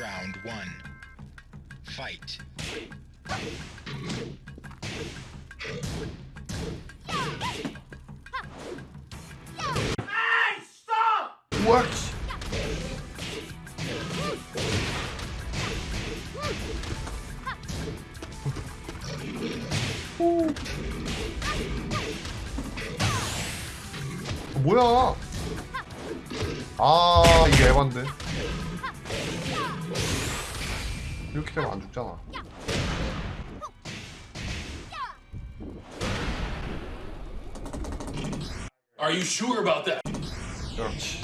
Round one. Fight. What? 뭐야? 아 이게 에반데. 이렇게 되면 안 죽잖아. Are you sure about that? 그렇지.